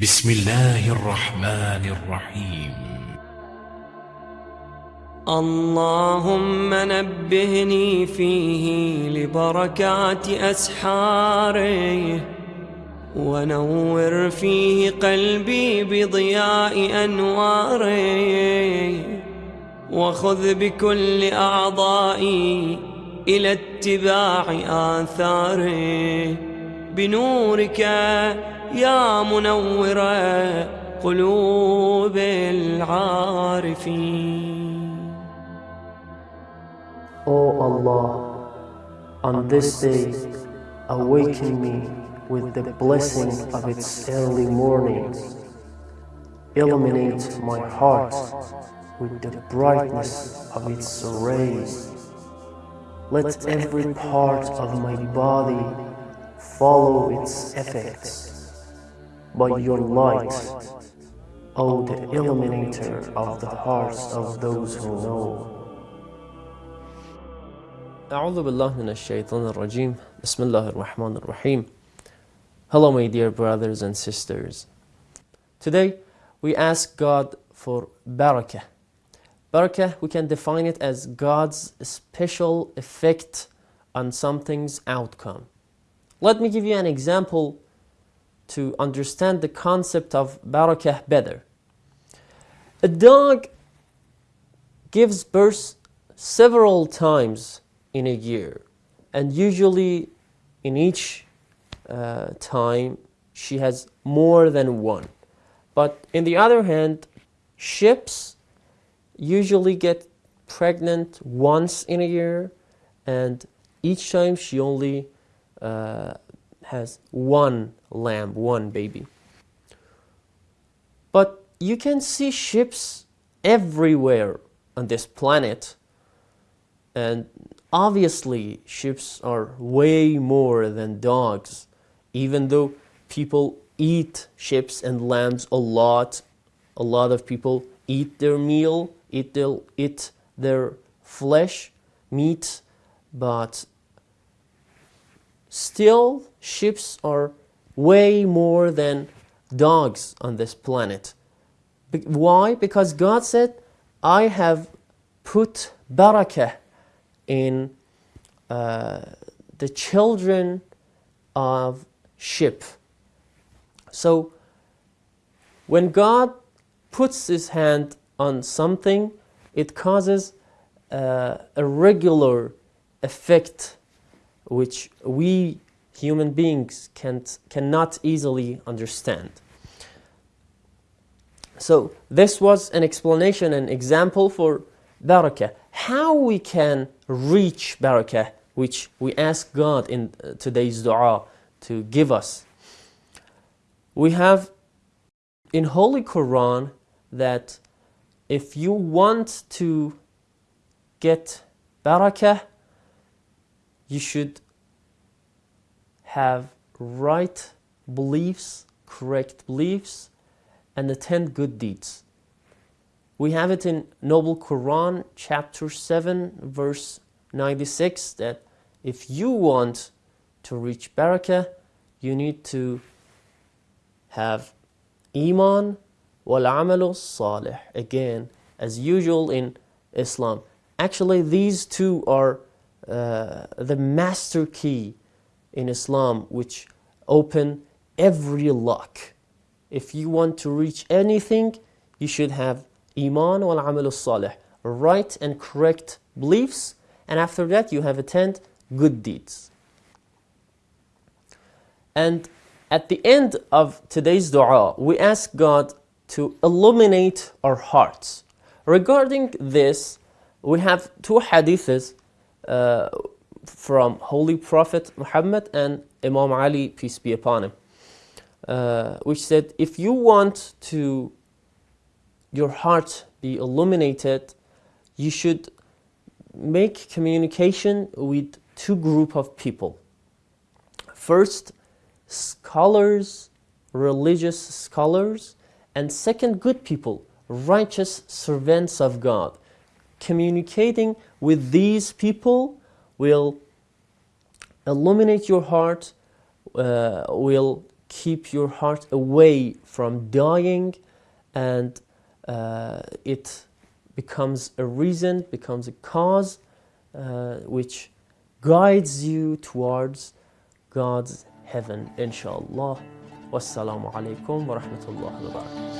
بسم الله الرحمن الرحيم. اللهم نبهني فيه لبركات أسحاره ونور فيه قلبي بضياء أنواره وخذ بكل أعضائي إلى اتباع آثاره بنورك يا منور قلوب العارفين O Allah, on this day, awaken me with the blessing of its early mornings. Illuminate my heart with the brightness of its rays. Let every part of my body follow its effects. By your light, O the illuminator of the hearts of those who know. أعوذ بالله من الشيطان الرجيم بسم الله الرحمن الرحيم Hello my dear brothers and sisters Today we ask God for barakah Barakah we can define it as God's special effect on something's outcome Let me give you an example to understand the concept of barakah better A dog gives birth several times in a year and usually in each uh, time she has more than one. But in the other hand ships usually get pregnant once in a year and each time she only uh, has one lamb one baby. But you can see ships everywhere on this planet and obviously ships are way more than dogs even though people eat ships and lambs a lot. A lot of people eat their meal eat their, eat their flesh meat but still ships are way more than dogs on this planet Be- why because god said i have put barakah in uh, the children of ship. So when God puts his hand on something, it causes uh, a regular effect which we human beings can't, cannot easily understand. So this was an explanation, an example for barakah. How we can reach barakah, which we ask God in uh, today's dua to give us. We have in Holy Quran that if you want to get barakah, you should have right beliefs, correct beliefs, and attend good deeds. We have it in Noble Quran, chapter 7, verse 96, that if you want to reach barakah, you need to have iman wal amalu salih. Again, as usual in Islam. Actually, these two are uh, the master key in Islam, which open every lock. If you want to reach anything, you should have iman wal amal salih right and correct beliefs and after that you have attend good deeds and at the end of today's dua we ask god to illuminate our hearts regarding this we have two hadiths uh, from holy prophet muhammad and imam ali peace be upon him uh, which said if you want to your heart be illuminated, you should make communication with two group of people. First, scholars, religious scholars, and second, good people, righteous servants of God. Communicating with these people will illuminate your heart, uh, will keep your heart away from dying and uh, it becomes a reason, becomes a cause uh, which guides you towards God's heaven, inshallah. Wassalamu alaikum wa rahmatullahi wa barakatuh.